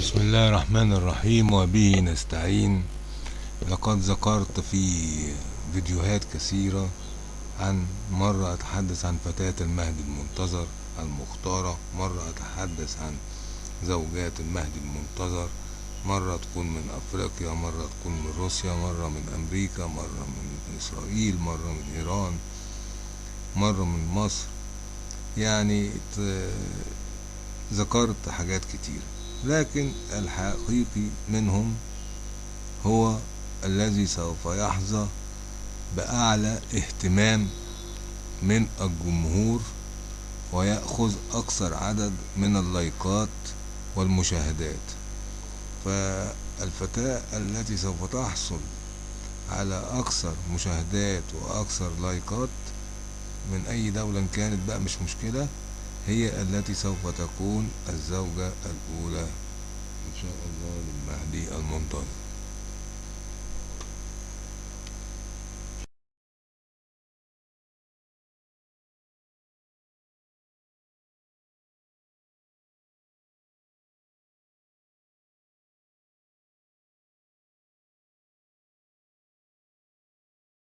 بسم الله الرحمن الرحيم وبه نستعين لقد ذكرت في فيديوهات كثيرة عن مرة أتحدث عن فتاة المهدي المنتظر المختارة مرة أتحدث عن زوجات المهدي المنتظر مرة تكون من أفريقيا مرة تكون من روسيا مرة من أمريكا مرة من إسرائيل مرة من إيران مرة من مصر يعني ذكرت حاجات كتير لكن الحقيقي منهم هو الذي سوف يحظى بأعلى اهتمام من الجمهور ويأخذ أكثر عدد من اللايكات والمشاهدات. فالفتاة التي سوف تحصل على أكثر مشاهدات وأكثر لايكات من أي دولة كانت بقى مش مشكلة هي التي سوف تكون الزوجة الأولى. إن شاء الله للمهدي المنتظر.